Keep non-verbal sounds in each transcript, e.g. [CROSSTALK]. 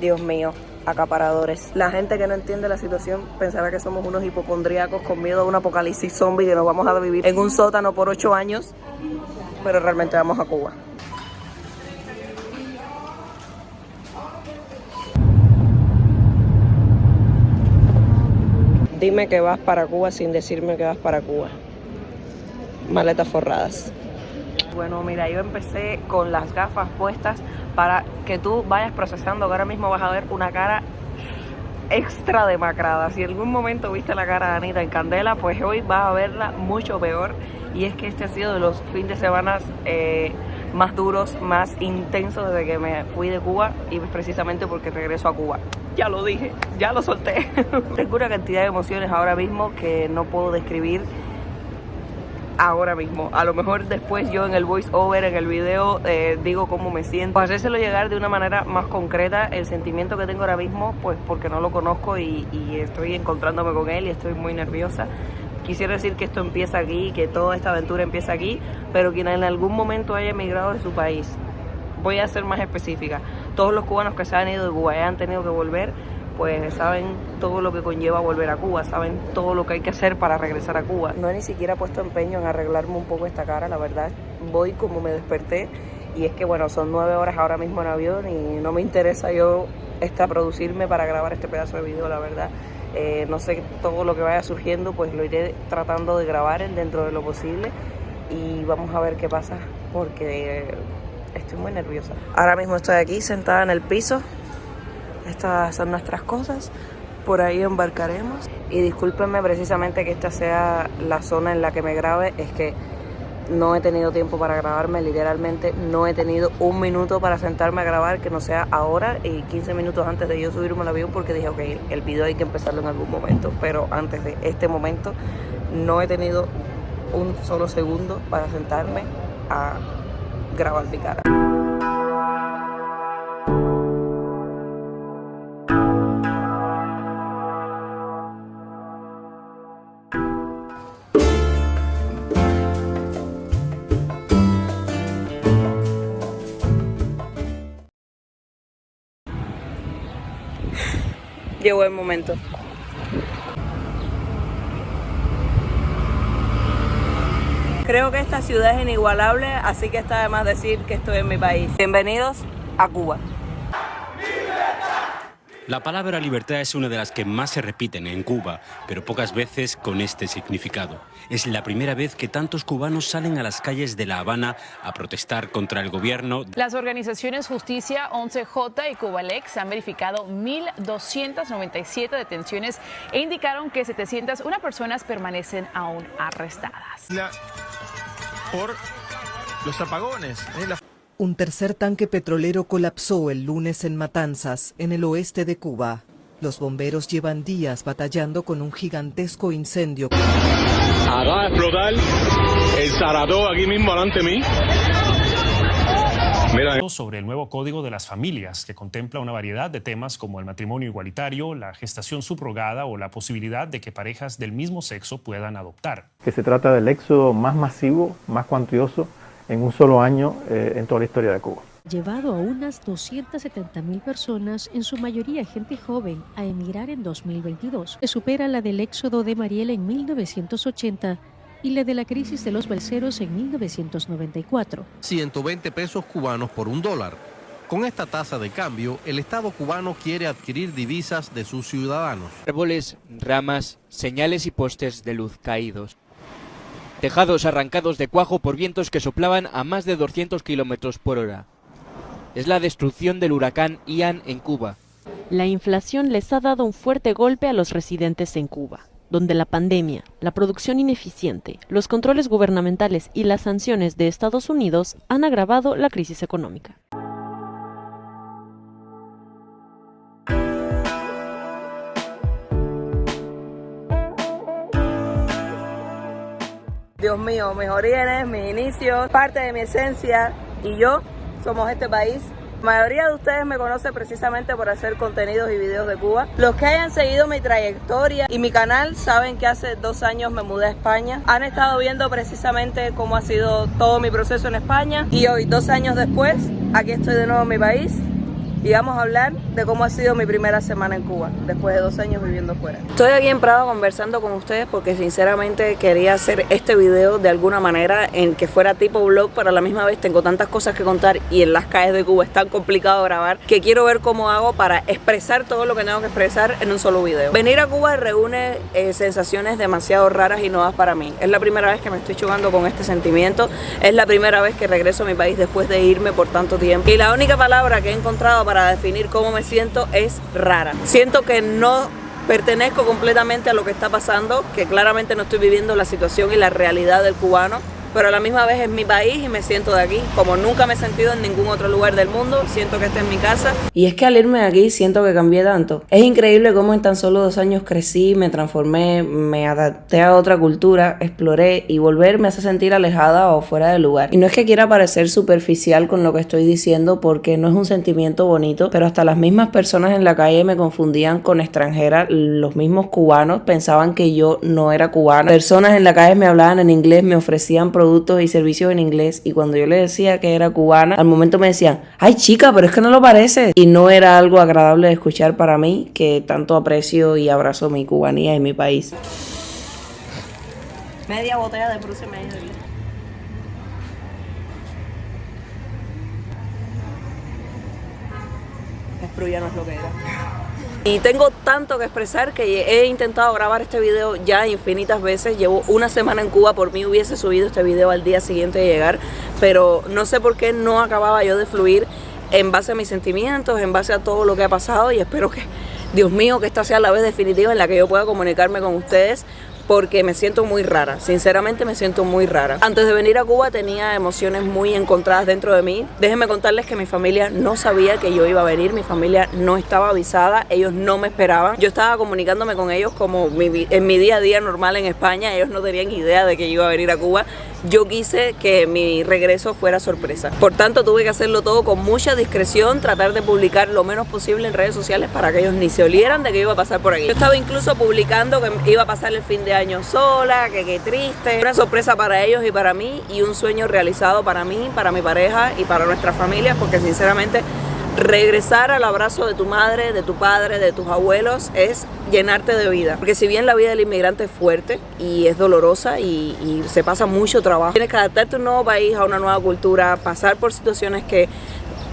Dios mío, acaparadores. La gente que no entiende la situación pensará que somos unos hipocondríacos con miedo a un apocalipsis zombie que nos vamos a vivir en un sótano por ocho años, pero realmente vamos a Cuba. Dime que vas para Cuba sin decirme que vas para Cuba. Maletas forradas. Bueno, mira, yo empecé con las gafas puestas para que tú vayas procesando ahora mismo vas a ver una cara extra demacrada. Si en algún momento viste la cara de Anita en Candela, pues hoy vas a verla mucho peor. Y es que este ha sido de los fines de semana eh, más duros, más intensos desde que me fui de Cuba y precisamente porque regreso a Cuba ya lo dije, ya lo solté. [LAUGHS] Tengo una cantidad de emociones ahora mismo que no puedo describir ahora mismo. A lo mejor después yo en el voice over, en el video, eh, digo cómo me siento. Pues hacérselo llegar de una manera más concreta el sentimiento que tengo ahora mismo, pues porque no lo conozco y, estoy encontrándome con él y estoy muy nerviosa. Quisiera decir que esto empieza aquí, que toda esta aventura empieza aquí, pero quien en algún momento haya emigrado de su país voy a ser más específica. Todos los cubanos que se han ido de Cuba y han tenido que volver, pues saben todo lo que conlleva volver a Cuba, saben todo lo que hay que hacer para regresar a Cuba. No he ni siquiera puesto empeño en arreglarme un poco esta cara, la verdad. Voy como me desperté y es que bueno, son nueve horas ahora mismo en avión y no me interesa yo esta producirme para grabar este pedazo de video, la verdad. Eh, no sé todo lo que vaya surgiendo, pues lo iré tratando de grabar dentro de lo posible y vamos a ver qué pasa porque estoy muy nerviosa. Ahora mismo estoy aquí sentada en el piso. Estas son nuestras cosas. Por ahí embarcaremos. Y discúlpenme precisamente que esta sea la zona en la que me grabe. Es que no he tenido tiempo para grabarme, literalmente no he tenido un minuto para sentarme a grabar que no sea ahora y 15 minutos antes de yo subirme al avión porque dije, ok, el video hay que empezarlo en algún momento, pero antes de este momento no he tenido un solo segundo para sentarme a grabar mi cara. Llegó el momento. Creo que esta ciudad es inigualable, así que está de más decir que estoy en mi país. Bienvenidos a Cuba. La palabra libertad es una de las que más se repiten en Cuba, pero pocas veces con este significado. Es la primera vez que tantos cubanos salen a las calles de La Habana a protestar contra el gobierno. Las organizaciones Justicia 11J y Cubalex han verificado 1.297 detenciones e indicaron que 701 personas permanecen aún arrestadas por los apagones. ¿eh? Un tercer tanque petrolero colapsó el lunes en Matanzas, en el oeste de Cuba. Los bomberos llevan días batallando con un gigantesco incendio. Acaba de explotar el Zaradó aquí mismo delante de mí. Sobre el nuevo Código de las Familias, que contempla una variedad de temas como el matrimonio igualitario, la gestación subrogada o la posibilidad de que parejas del mismo sexo puedan adoptar. Que se trata del éxodo más masivo, más cuantioso en un solo año eh, en toda la historia de Cuba. Llevado a unas 270 mil personas, en su mayoría gente joven, a emigrar en 2022, que supera la del éxodo de Mariel en 1980 y la de la crisis de los balseros en 1994. 120 pesos cubanos por un dólar. Con esta tasa de cambio, el Estado cubano quiere adquirir divisas de sus ciudadanos. Árboles, ramas, señales y postes de luz caídos. Tejados arrancados de cuajo por vientos que soplaban a más de 200 kilómetros por hora. Es la destrucción del huracán Ian en Cuba. La inflación les ha dado un fuerte golpe a los residentes en Cuba donde la pandemia, la producción ineficiente, los controles gubernamentales y las sanciones de Estados Unidos han agravado la crisis económica. Dios mío, mis orígenes, mis inicios, parte de mi esencia y yo somos este país la mayoría de ustedes me conoce precisamente por hacer contenidos y videos de Cuba. Los que hayan seguido mi trayectoria y mi canal saben que hace dos años me mudé a España. Han estado viendo precisamente cómo ha sido todo mi proceso en España y hoy, dos años después, aquí estoy de nuevo en mi país y vamos a hablar de cómo ha sido mi primera semana en Cuba, después de dos años viviendo fuera. Estoy aquí en Prado conversando con ustedes porque sinceramente quería hacer este video de alguna manera en que fuera tipo vlog, pero a la misma vez tengo tantas cosas que contar y en las calles de Cuba es tan complicado grabar que quiero ver cómo hago para expresar todo lo que tengo que expresar en un solo video. Venir a Cuba reúne eh, sensaciones demasiado raras y nuevas para mí. Es la primera vez que me estoy chocando con este sentimiento, es la primera vez que regreso a mi país después de irme por tanto tiempo y la única palabra que he encontrado para definir cómo me siento es rara. Siento que no pertenezco completamente a lo que está pasando, que claramente no estoy viviendo la situación y la realidad del cubano pero a la misma vez es mi país y me siento de aquí. Como nunca me he sentido en ningún otro lugar del mundo, siento que esta es mi casa. Y es que al irme de aquí siento que cambié tanto. Es increíble cómo en tan solo dos años crecí, me transformé, me adapté a otra cultura, exploré y volver me hace sentir alejada o fuera de lugar. Y no es que quiera parecer superficial con lo que estoy diciendo porque no es un sentimiento bonito, pero hasta las mismas personas en la calle me confundían con extranjera, los mismos cubanos pensaban que yo no era cubana. Personas en la calle me hablaban en inglés, me ofrecían productos y servicios en inglés y cuando yo le decía que era cubana, al momento me decían, ay chica, pero es que no lo parece. Y no era algo agradable de escuchar para mí, que tanto aprecio y abrazo mi cubanía y mi país. Media botella de Bruce medio Es ya no es lo que era. Y tengo tanto que expresar que he intentado grabar este video ya infinitas veces. Llevo una semana en Cuba, por mí hubiese subido este video al día siguiente de llegar, pero no sé por qué no acababa yo de fluir en base a mis sentimientos, en base a todo lo que ha pasado y espero que, Dios mío, que esta sea la vez definitiva en la que yo pueda comunicarme con ustedes porque me siento muy rara, sinceramente me siento muy rara. Antes de venir a Cuba tenía emociones muy encontradas dentro de mí. Déjenme contarles que mi familia no sabía que yo iba a venir, mi familia no estaba avisada, ellos no me esperaban. Yo estaba comunicándome con ellos como en mi día a día normal en España, ellos no tenían idea de que yo iba a venir a Cuba yo quise que mi regreso fuera sorpresa. Por tanto, tuve que hacerlo todo con mucha discreción, tratar de publicar lo menos posible en redes sociales para que ellos ni se olieran de que iba a pasar por aquí. Yo estaba incluso publicando que iba a pasar el fin de año sola, que qué triste. Una sorpresa para ellos y para mí y un sueño realizado para mí, para mi pareja y para nuestra familia, porque sinceramente regresar al abrazo de tu madre, de tu padre, de tus abuelos es llenarte de vida. Porque si bien la vida del inmigrante es fuerte y es dolorosa y, se pasa mucho trabajo, tienes que adaptarte a un nuevo país, a una nueva cultura, pasar por situaciones que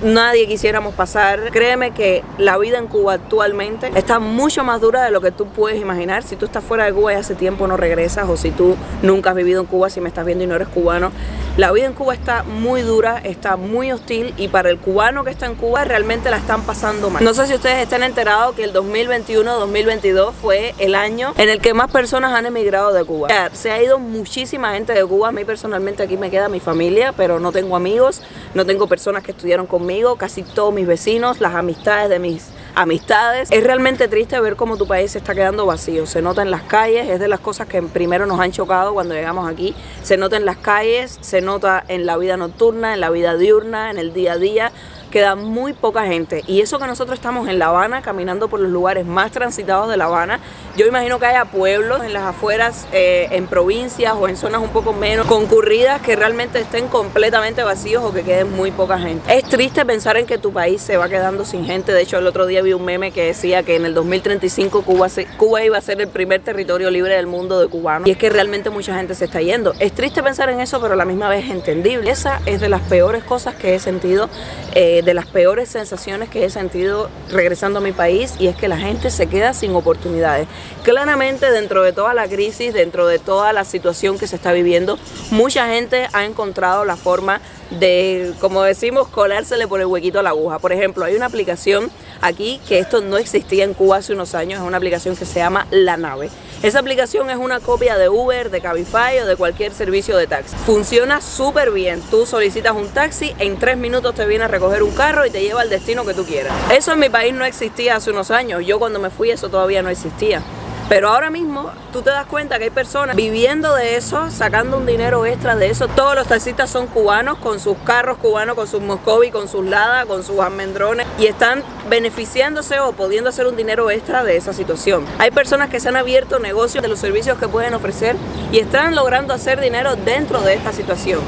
nadie quisiéramos pasar. Créeme que la vida en Cuba actualmente está mucho más dura de lo que tú puedes imaginar. Si tú estás fuera de Cuba y hace tiempo no regresas o si tú nunca has vivido en Cuba, si me estás viendo y no eres cubano, la vida en Cuba está muy dura, está muy hostil y para el cubano que está en Cuba realmente la están pasando mal. No sé si ustedes están enterados que el 2021-2022 fue el año en el que más personas han emigrado de Cuba. se ha ido muchísima gente de Cuba. A mí personalmente aquí me queda mi familia, pero no tengo amigos, no tengo personas que estudiaron conmigo, casi todos mis vecinos, las amistades de mis amistades. Es realmente triste ver cómo tu país se está quedando vacío. Se nota en las calles, es de las cosas que primero nos han chocado cuando llegamos aquí. Se nota en las calles, se nota en la vida nocturna, en la vida diurna, en el día a día queda muy poca gente. Y eso que nosotros estamos en La Habana, caminando por los lugares más transitados de La Habana, yo imagino que haya pueblos en las afueras, eh, en provincias o en zonas un poco menos concurridas que realmente estén completamente vacíos o que queden muy poca gente. Es triste pensar en que tu país se va quedando sin gente. De hecho, el otro día vi un meme que decía que en el 2035 Cuba, Cuba iba a ser el primer territorio libre del mundo de cubanos. Y es que realmente mucha gente se está yendo. Es triste pensar en eso, pero a la misma vez es entendible. Esa es de las peores cosas que he sentido. Eh, de las peores sensaciones que he sentido regresando a mi país y es que la gente se queda sin oportunidades. Claramente dentro de toda la crisis, dentro de toda la situación que se está viviendo, mucha gente ha encontrado la forma de, como decimos, colársele por el huequito a la aguja. Por ejemplo, hay una aplicación aquí que esto no existía en Cuba hace unos años, es una aplicación que se llama La Nave. Esa aplicación es una copia de Uber, de Cabify o de cualquier servicio de taxi. Funciona súper bien. Tú solicitas un taxi, en tres minutos te viene a recoger un carro y te lleva al destino que tú quieras. Eso en mi país no existía hace unos años. Yo cuando me fui eso todavía no existía. Pero ahora mismo tú te das cuenta que hay personas viviendo de eso, sacando un dinero extra de eso. Todos los taxistas son cubanos, con sus carros cubanos, con sus Moscovi, con sus Lada, con sus almendrones y están beneficiándose o pudiendo hacer un dinero extra de esa situación. Hay personas que se han abierto negocios de los servicios que pueden ofrecer y están logrando hacer dinero dentro de esta situación.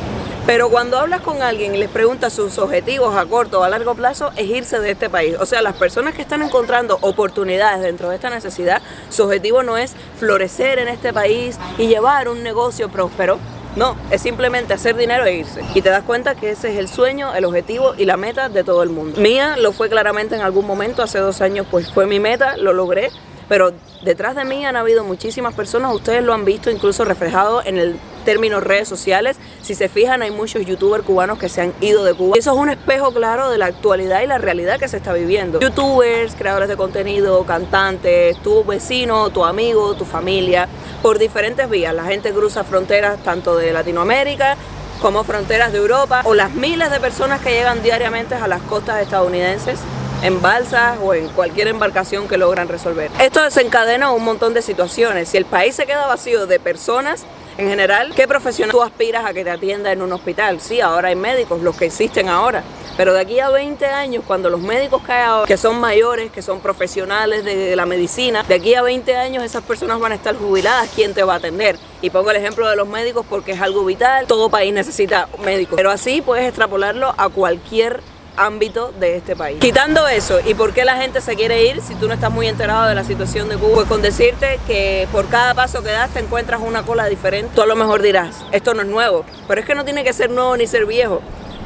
Pero cuando hablas con alguien y les preguntas sus objetivos a corto o a largo plazo, es irse de este país. O sea, las personas que están encontrando oportunidades dentro de esta necesidad, su objetivo no es florecer en este país y llevar un negocio próspero, no, es simplemente hacer dinero e irse. Y te das cuenta que ese es el sueño, el objetivo y la meta de todo el mundo. Mía lo fue claramente en algún momento, hace dos años pues fue mi meta, lo logré, pero detrás de mí han habido muchísimas personas, ustedes lo han visto incluso reflejado en el término redes sociales. Si se fijan, hay muchos youtubers cubanos que se han ido de Cuba. Eso es un espejo claro de la actualidad y la realidad que se está viviendo. Youtubers, creadores de contenido, cantantes, tu vecino, tu amigo, tu familia, por diferentes vías. La gente cruza fronteras tanto de Latinoamérica como fronteras de Europa o las miles de personas que llegan diariamente a las costas estadounidenses en balsas o en cualquier embarcación que logran resolver. Esto desencadena un montón de situaciones. Si el país se queda vacío de personas, en general, ¿qué profesional tú aspiras a que te atienda en un hospital? Sí, ahora hay médicos, los que existen ahora. Pero de aquí a 20 años, cuando los médicos que ahora, que son mayores, que son profesionales de la medicina, de aquí a 20 años esas personas van a estar jubiladas, ¿quién te va a atender? Y pongo el ejemplo de los médicos porque es algo vital, todo país necesita médicos. Pero así puedes extrapolarlo a cualquier ámbito de este país. Quitando eso, ¿y por qué la gente se quiere ir si tú no estás muy enterado de la situación de Cuba? Pues con decirte que por cada paso que das te encuentras una cola diferente, tú a lo mejor dirás, esto no es nuevo, pero es que no tiene que ser nuevo ni ser viejo.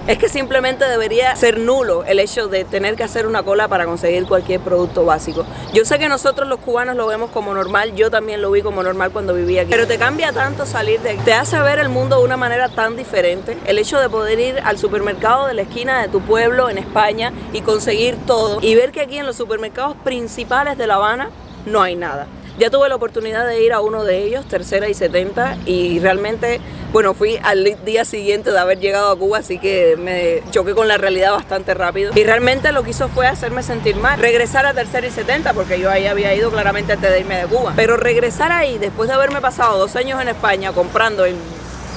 Es que simplemente debería ser nulo el hecho de tener que hacer una cola para conseguir cualquier producto básico. Yo sé que nosotros los cubanos lo vemos como normal, yo también lo vi como normal cuando vivía aquí. Pero te cambia tanto salir de... Te hace ver el mundo de una manera tan diferente. El hecho de poder ir al supermercado de la esquina de tu pueblo en España y conseguir todo. Y ver que aquí en los supermercados principales de La Habana no hay nada. Ya tuve la oportunidad de ir a uno de ellos, Tercera y 70, y realmente, bueno, fui al día siguiente de haber llegado a Cuba, así que me choqué con la realidad bastante rápido. Y realmente lo que hizo fue hacerme sentir mal. Regresar a Tercera y 70, porque yo ahí había ido claramente antes de irme de Cuba. Pero regresar ahí, después de haberme pasado dos años en España comprando en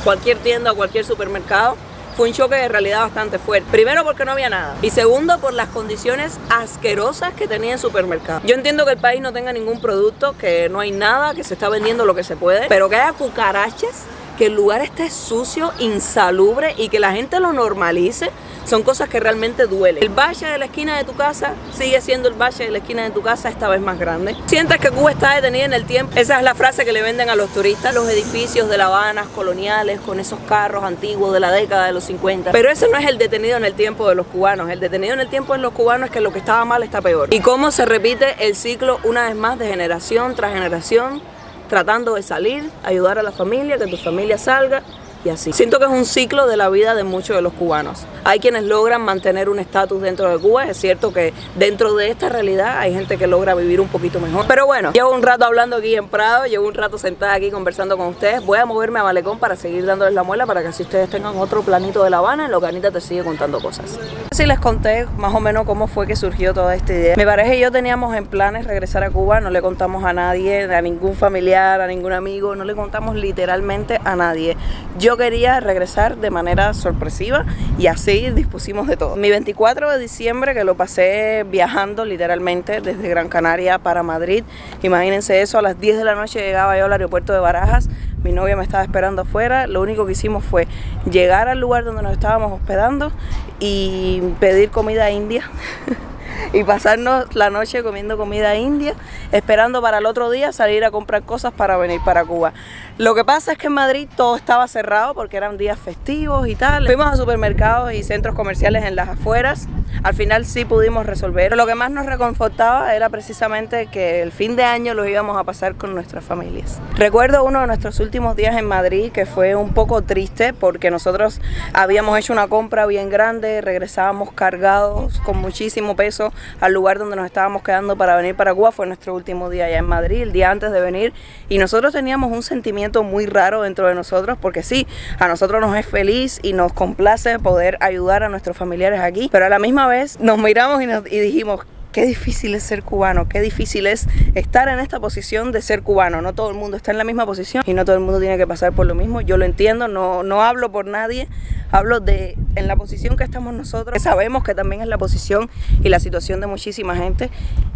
cualquier tienda o cualquier supermercado, fue un choque de realidad bastante fuerte. Primero porque no había nada y segundo por las condiciones asquerosas que tenía el supermercado. Yo entiendo que el país no tenga ningún producto, que no hay nada, que se está vendiendo lo que se puede, pero que haya cucarachas, que el lugar esté sucio, insalubre y que la gente lo normalice son cosas que realmente duelen. El valle de la esquina de tu casa sigue siendo el valle de la esquina de tu casa esta vez más grande. Sientes que Cuba está detenida en el tiempo. Esa es la frase que le venden a los turistas. Los edificios de La Habana coloniales con esos carros antiguos de la década de los 50. Pero ese no es el detenido en el tiempo de los cubanos. El detenido en el tiempo de los cubanos es que lo que estaba mal está peor. Y cómo se repite el ciclo una vez más de generación tras generación tratando de salir, ayudar a la familia, que tu familia salga así. Siento que es un ciclo de la vida de muchos de los cubanos. Hay quienes logran mantener un estatus dentro de Cuba, es cierto que dentro de esta realidad hay gente que logra vivir un poquito mejor. Pero bueno, llevo un rato hablando aquí en Prado, llevo un rato sentada aquí conversando con ustedes. Voy a moverme a Malecón para seguir dándoles la muela para que así ustedes tengan otro planito de La Habana en lo que Anita te sigue contando cosas. Así les conté más o menos cómo fue que surgió toda esta idea. Mi pareja y yo teníamos en planes regresar a Cuba, no le contamos a nadie, a ningún familiar, a ningún amigo, no le contamos literalmente a nadie. Yo quería regresar de manera sorpresiva y así dispusimos de todo. Mi 24 de diciembre, que lo pasé viajando literalmente desde Gran Canaria para Madrid, imagínense eso, a las 10 de la noche llegaba yo al aeropuerto de Barajas, mi novia me estaba esperando afuera, lo único que hicimos fue llegar al lugar donde nos estábamos hospedando y pedir comida india. [LAUGHS] y pasarnos la noche comiendo comida india, esperando para el otro día salir a comprar cosas para venir para Cuba. Lo que pasa es que en Madrid todo estaba cerrado porque eran días festivos y tal. Fuimos a supermercados y centros comerciales en las afueras. Al final sí pudimos resolver. Pero lo que más nos reconfortaba era precisamente que el fin de año lo íbamos a pasar con nuestras familias. Recuerdo uno de nuestros últimos días en Madrid que fue un poco triste porque nosotros habíamos hecho una compra bien grande, regresábamos cargados con muchísimo peso al lugar donde nos estábamos quedando para venir para Cuba. Fue nuestro último día allá en Madrid, el día antes de venir. Y nosotros teníamos un sentimiento muy raro dentro de nosotros porque sí, a nosotros nos es feliz y nos complace poder ayudar a nuestros familiares aquí, pero a la misma vez nos miramos y, nos, y dijimos, qué difícil es ser cubano, qué difícil es estar en esta posición de ser cubano. No todo el mundo está en la misma posición y no todo el mundo tiene que pasar por lo mismo. Yo lo entiendo, no, no hablo por nadie, hablo de en la posición que estamos nosotros. Sabemos que también es la posición y la situación de muchísima gente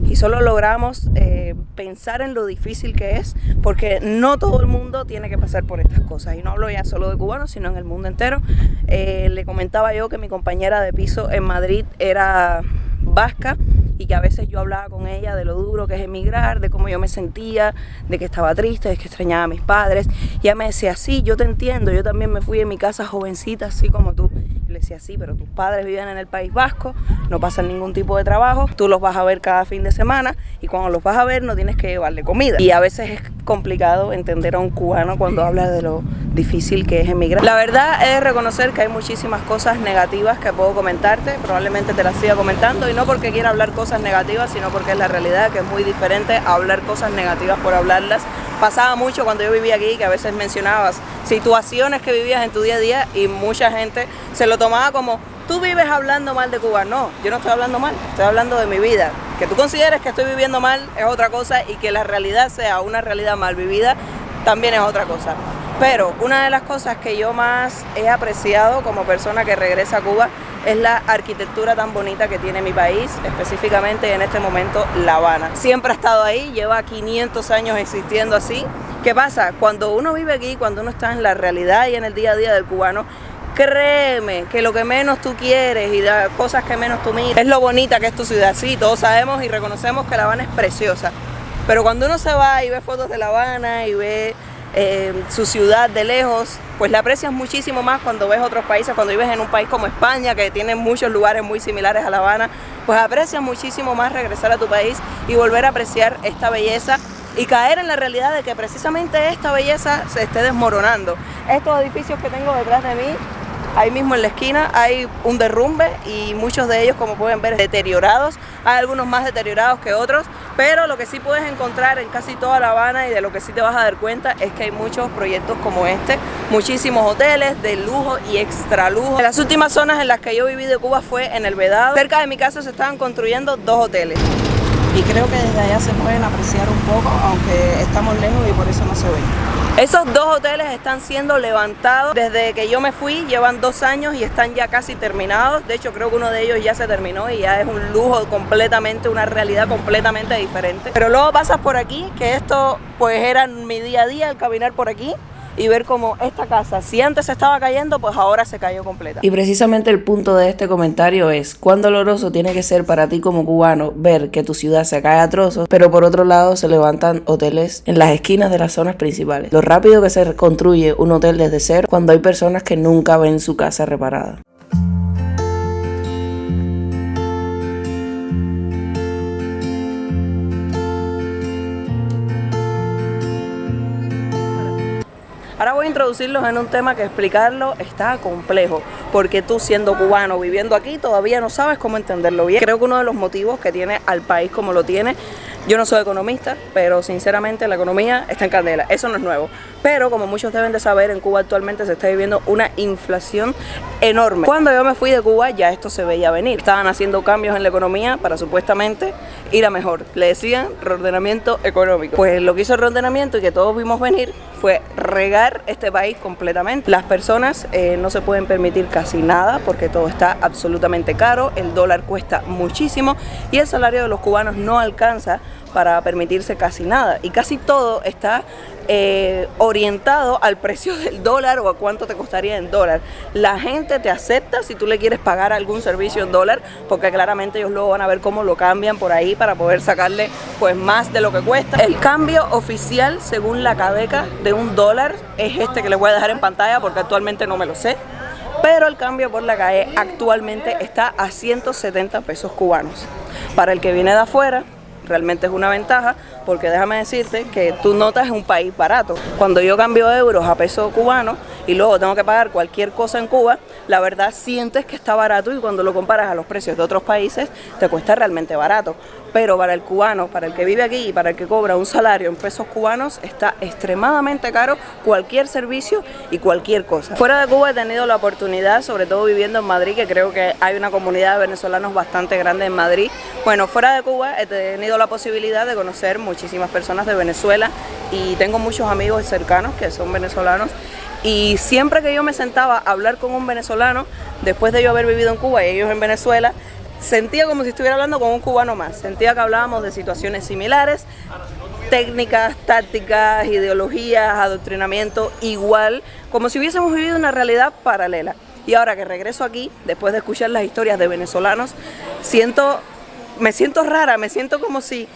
y solo logramos eh, pensar en lo difícil que es porque no todo el mundo tiene que pasar por estas cosas. Y no hablo ya solo de cubanos, sino en el mundo entero. Eh, le comentaba yo que mi compañera de piso en Madrid era vasca y que a veces yo hablaba con ella de lo duro que es emigrar, de cómo yo me sentía, de que estaba triste, de que extrañaba a mis padres. Y ella me decía, sí, yo te entiendo, yo también me fui de mi casa jovencita, así como tú. le decía, sí, pero tus padres viven en el País Vasco, no pasan ningún tipo de trabajo, tú los vas a ver cada fin de semana y cuando los vas a ver no tienes que llevarle comida. Y a veces es complicado entender a un cubano cuando habla de lo difícil que es emigrar. La verdad es reconocer que hay muchísimas cosas negativas que puedo comentarte, probablemente te las siga comentando no porque quiera hablar cosas negativas, sino porque es la realidad que es muy diferente a hablar cosas negativas por hablarlas. Pasaba mucho cuando yo vivía aquí que a veces mencionabas situaciones que vivías en tu día a día y mucha gente se lo tomaba como tú vives hablando mal de Cuba. No, yo no estoy hablando mal, estoy hablando de mi vida. Que tú consideres que estoy viviendo mal es otra cosa y que la realidad sea una realidad mal vivida también es otra cosa. Pero una de las cosas que yo más he apreciado como persona que regresa a Cuba es la arquitectura tan bonita que tiene mi país, específicamente en este momento La Habana. Siempre ha estado ahí, lleva 500 años existiendo así. ¿Qué pasa? Cuando uno vive aquí, cuando uno está en la realidad y en el día a día del cubano, créeme que lo que menos tú quieres y las cosas que menos tú miras es lo bonita que es tu ciudad. Sí, todos sabemos y reconocemos que La Habana es preciosa. Pero cuando uno se va y ve fotos de La Habana y ve eh, su ciudad de lejos, pues la aprecias muchísimo más cuando ves otros países, cuando vives en un país como España, que tiene muchos lugares muy similares a La Habana, pues aprecias muchísimo más regresar a tu país y volver a apreciar esta belleza y caer en la realidad de que precisamente esta belleza se esté desmoronando. Estos edificios que tengo detrás de mí Ahí mismo en la esquina hay un derrumbe y muchos de ellos, como pueden ver, deteriorados. Hay algunos más deteriorados que otros, pero lo que sí puedes encontrar en casi toda La Habana y de lo que sí te vas a dar cuenta es que hay muchos proyectos como este, muchísimos hoteles de lujo y extra lujo. En las últimas zonas en las que yo viví de Cuba fue en el Vedado. Cerca de mi casa se estaban construyendo dos hoteles y creo que desde allá se pueden apreciar un poco, aunque estamos lejos y por eso no se ven. Esos dos hoteles están siendo levantados desde que yo me fui, llevan dos años y están ya casi terminados. De hecho, creo que uno de ellos ya se terminó y ya es un lujo completamente, una realidad completamente diferente. Pero luego pasas por aquí, que esto pues era mi día a día, el caminar por aquí y ver cómo esta casa, si antes estaba cayendo, pues ahora se cayó completa. Y precisamente el punto de este comentario es cuán doloroso tiene que ser para ti como cubano ver que tu ciudad se cae a trozos, pero por otro lado se levantan hoteles en las esquinas de las zonas principales. Lo rápido que se construye un hotel desde cero cuando hay personas que nunca ven su casa reparada. Ahora voy a introducirlos en un tema que explicarlo está complejo, porque tú siendo cubano viviendo aquí todavía no sabes cómo entenderlo bien. Creo que uno de los motivos que tiene al país como lo tiene yo no soy economista, pero sinceramente la economía está en candela, eso no es nuevo. Pero como muchos deben de saber, en Cuba actualmente se está viviendo una inflación enorme. Cuando yo me fui de Cuba ya esto se veía venir. Estaban haciendo cambios en la economía para supuestamente ir a mejor. Le decían reordenamiento económico. Pues lo que hizo el reordenamiento y que todos vimos venir fue regar este país completamente. Las personas eh, no se pueden permitir casi nada porque todo está absolutamente caro, el dólar cuesta muchísimo y el salario de los cubanos no alcanza para permitirse casi nada. Y casi todo está eh, orientado al precio del dólar o a cuánto te costaría en dólar. La gente te acepta si tú le quieres pagar algún servicio en dólar, porque claramente ellos luego van a ver cómo lo cambian por ahí para poder sacarle pues más de lo que cuesta. El cambio oficial según la cabeca de un dólar es este que les voy a dejar en pantalla porque actualmente no me lo sé pero el cambio por la calle actualmente está a 170 pesos cubanos. Para el que viene de afuera, realmente es una ventaja porque déjame decirte que tú notas un país barato. Cuando yo cambio euros a peso cubano y luego tengo que pagar cualquier cosa en Cuba, la verdad sientes que está barato y cuando lo comparas a los precios de otros países te cuesta realmente barato. Pero para el cubano, para el que vive aquí y para el que cobra un salario en pesos cubanos, está extremadamente caro cualquier servicio y cualquier cosa. Fuera de Cuba he tenido la oportunidad, sobre todo viviendo en Madrid, que creo que hay una comunidad de venezolanos bastante grande en Madrid. Bueno, fuera de Cuba he tenido la posibilidad de conocer muchísimas personas de Venezuela y tengo muchos amigos cercanos que son venezolanos y siempre que yo me sentaba a hablar con un venezolano, después de yo haber vivido en Cuba y ellos en Venezuela, sentía como si estuviera hablando con un cubano más. Sentía que hablábamos de situaciones similares, técnicas, tácticas, ideologías, adoctrinamiento, igual, como si hubiésemos vivido una realidad paralela. Y ahora que regreso aquí, después de escuchar las historias de venezolanos, siento, me siento rara, me siento como si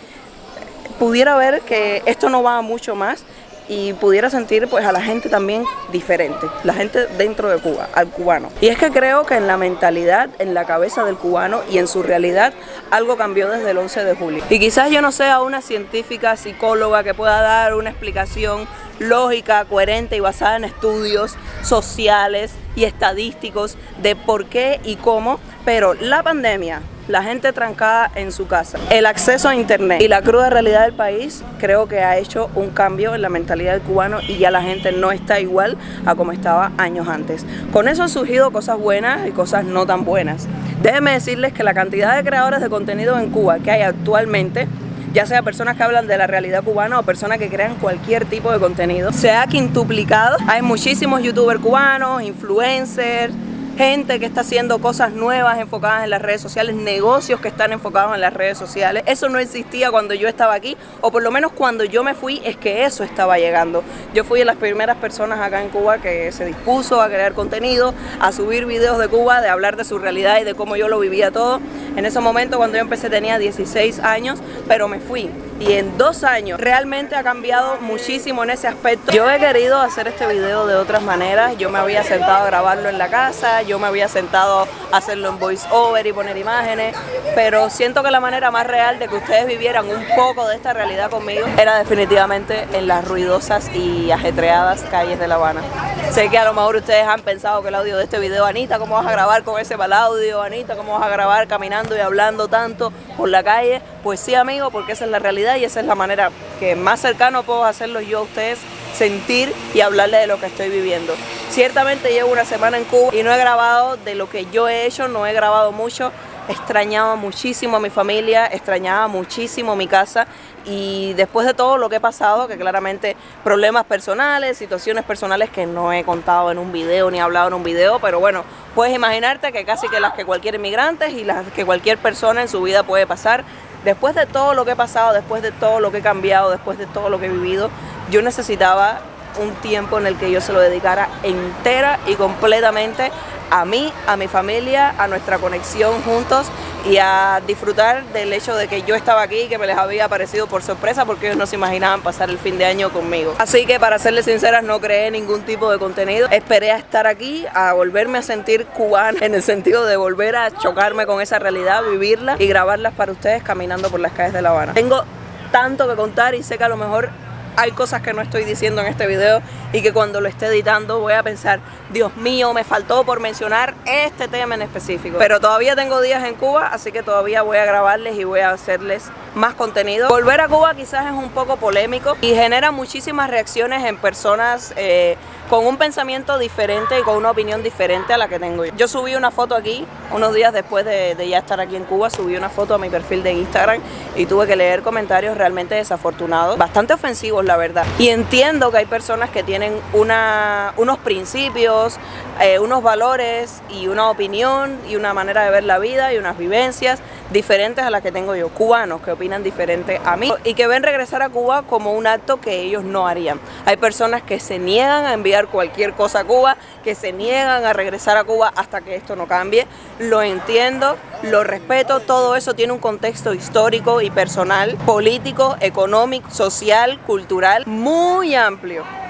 pudiera ver que esto no va mucho más y pudiera sentir pues a la gente también diferente, la gente dentro de Cuba, al cubano. Y es que creo que en la mentalidad, en la cabeza del cubano y en su realidad algo cambió desde el 11 de julio. Y quizás yo no sea una científica, psicóloga que pueda dar una explicación lógica, coherente y basada en estudios sociales y estadísticos de por qué y cómo, pero la pandemia la gente trancada en su casa, el acceso a internet y la cruda realidad del país creo que ha hecho un cambio en la mentalidad del cubano y ya la gente no está igual a como estaba años antes. Con eso han surgido cosas buenas y cosas no tan buenas. Déjenme decirles que la cantidad de creadores de contenido en Cuba que hay actualmente ya sea personas que hablan de la realidad cubana o personas que crean cualquier tipo de contenido, se ha quintuplicado. Hay muchísimos youtubers cubanos, influencers, gente que está haciendo cosas nuevas enfocadas en las redes sociales, negocios que están enfocados en las redes sociales. Eso no existía cuando yo estaba aquí, o por lo menos cuando yo me fui es que eso estaba llegando. Yo fui de las primeras personas acá en Cuba que se dispuso a crear contenido, a subir videos de Cuba, de hablar de su realidad y de cómo yo lo vivía todo. En ese momento cuando yo empecé tenía 16 años, pero me fui y en dos años realmente ha cambiado muchísimo en ese aspecto. Yo he querido hacer este video de otras maneras, yo me había sentado a grabarlo en la casa, yo me había sentado a hacerlo en voice over y poner imágenes, pero siento que la manera más real de que ustedes vivieran un poco de esta realidad conmigo era definitivamente en las ruidosas y ajetreadas calles de La Habana. Sé que a lo mejor ustedes han pensado que el audio de este video, Anita, ¿cómo vas a grabar con ese mal audio? Anita, ¿cómo vas a grabar caminando y hablando tanto por la calle? Pues sí, amigo, porque esa es la realidad y esa es la manera que más cercano puedo hacerlo yo a ustedes sentir y hablarles de lo que estoy viviendo. Ciertamente llevo una semana en Cuba y no he grabado de lo que yo he hecho, no he grabado mucho, extrañaba muchísimo a mi familia, extrañaba muchísimo mi casa y después de todo lo que he pasado, que claramente problemas personales, situaciones personales que no he contado en un video ni hablado en un video, pero bueno, puedes imaginarte que casi que las que cualquier inmigrante y las que cualquier persona en su vida puede pasar, después de todo lo que he pasado, después de todo lo que he cambiado, después de todo lo que he vivido, yo necesitaba un tiempo en el que yo se lo dedicara entera y completamente a mí, a mi familia, a nuestra conexión juntos y a disfrutar del hecho de que yo estaba aquí y que me les había aparecido por sorpresa porque ellos no se imaginaban pasar el fin de año conmigo. Así que para serles sinceras no creé ningún tipo de contenido, esperé a estar aquí, a volverme a sentir cubana en el sentido de volver a chocarme con esa realidad, vivirla y grabarlas para ustedes caminando por las calles de La Habana. Tengo tanto que contar y sé que a lo mejor hay cosas que no estoy diciendo en este video y que cuando lo esté editando voy a pensar, Dios mío, me faltó por mencionar este tema en específico. Pero todavía tengo días en Cuba, así que todavía voy a grabarles y voy a hacerles más contenido. Volver a Cuba quizás es un poco polémico y genera muchísimas reacciones en personas eh, con un pensamiento diferente y con una opinión diferente a la que tengo yo. Yo subí una foto aquí, unos días después de, ya estar aquí en Cuba, subí una foto a mi perfil de Instagram y tuve que leer comentarios realmente desafortunados, bastante ofensivos la verdad. Y entiendo que hay personas que tienen una, unos principios, eh, unos valores y una opinión y una manera de ver la vida y unas vivencias diferentes a las que tengo yo, cubanos que opinan diferente a mí y que ven regresar a Cuba como un acto que ellos no harían. Hay personas que se niegan a enviar cualquier cosa a Cuba, que se niegan a regresar a Cuba hasta que esto no cambie. Lo entiendo, lo respeto, todo eso tiene un contexto histórico y personal, político, económico, social, cultural, muy amplio.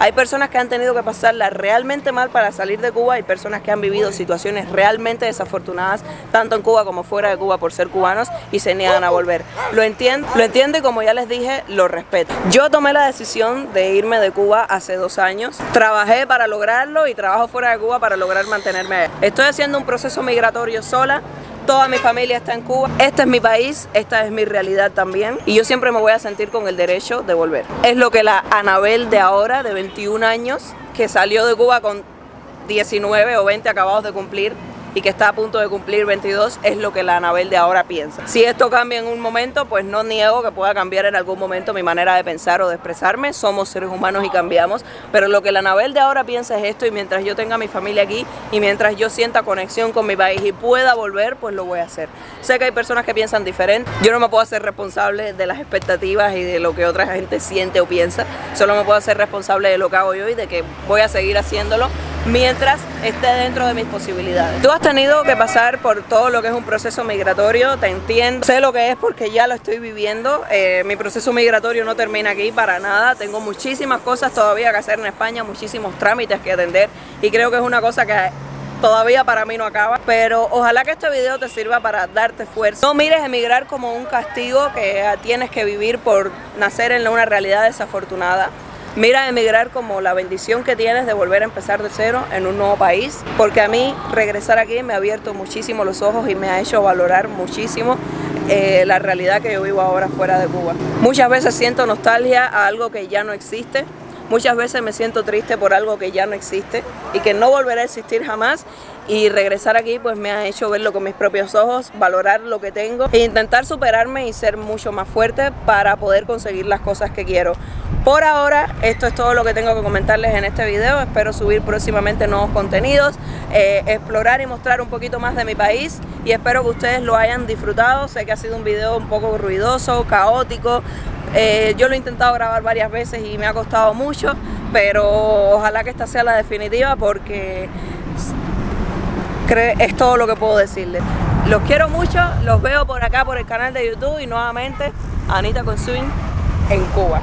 Hay personas que han tenido que pasarla realmente mal para salir de Cuba, hay personas que han vivido situaciones realmente desafortunadas, tanto en Cuba como fuera de Cuba por ser cubanos y se niegan a volver. Lo entiendo, lo entiendo y como ya les dije, lo respeto. Yo tomé la decisión de irme de Cuba hace dos años, trabajé para lograrlo y trabajo fuera de Cuba para lograr mantenerme. Estoy haciendo un proceso migratorio sola, Toda mi familia está en Cuba. Este es mi país, esta es mi realidad también. Y yo siempre me voy a sentir con el derecho de volver. Es lo que la Anabel de ahora, de 21 años, que salió de Cuba con 19 o 20 acabados de cumplir, y que está a punto de cumplir 22 es lo que la Anabel de ahora piensa. Si esto cambia en un momento, pues no niego que pueda cambiar en algún momento mi manera de pensar o de expresarme. Somos seres humanos y cambiamos, pero lo que la Anabel de ahora piensa es esto y mientras yo tenga mi familia aquí y mientras yo sienta conexión con mi país y pueda volver, pues lo voy a hacer. Sé que hay personas que piensan diferente. Yo no me puedo hacer responsable de las expectativas y de lo que otra gente siente o piensa. Solo me puedo hacer responsable de lo que hago yo y de que voy a seguir haciéndolo mientras esté dentro de mis posibilidades. Tú has tenido que pasar por todo lo que es un proceso migratorio, te entiendo, sé lo que es porque ya lo estoy viviendo, eh, mi proceso migratorio no termina aquí para nada, tengo muchísimas cosas todavía que hacer en España, muchísimos trámites que atender y creo que es una cosa que todavía para mí no acaba, pero ojalá que este video te sirva para darte fuerza. No mires emigrar como un castigo que tienes que vivir por nacer en una realidad desafortunada. Mira emigrar como la bendición que tienes de volver a empezar de cero en un nuevo país, porque a mí regresar aquí me ha abierto muchísimo los ojos y me ha hecho valorar muchísimo eh, la realidad que yo vivo ahora fuera de Cuba. Muchas veces siento nostalgia a algo que ya no existe, Muchas veces me siento triste por algo que ya no existe y que no volverá a existir jamás y regresar aquí pues me ha hecho verlo con mis propios ojos, valorar lo que tengo e intentar superarme y ser mucho más fuerte para poder conseguir las cosas que quiero. Por ahora, esto es todo lo que tengo que comentarles en este video. Espero subir próximamente nuevos contenidos, eh, explorar y mostrar un poquito más de mi país y espero que ustedes lo hayan disfrutado. Sé que ha sido un video un poco ruidoso, caótico. Eh, yo lo he intentado grabar varias veces y me ha costado mucho, pero ojalá que esta sea la definitiva porque es todo lo que puedo decirles. Los quiero mucho, los veo por acá por el canal de YouTube y nuevamente Anita Swing en Cuba.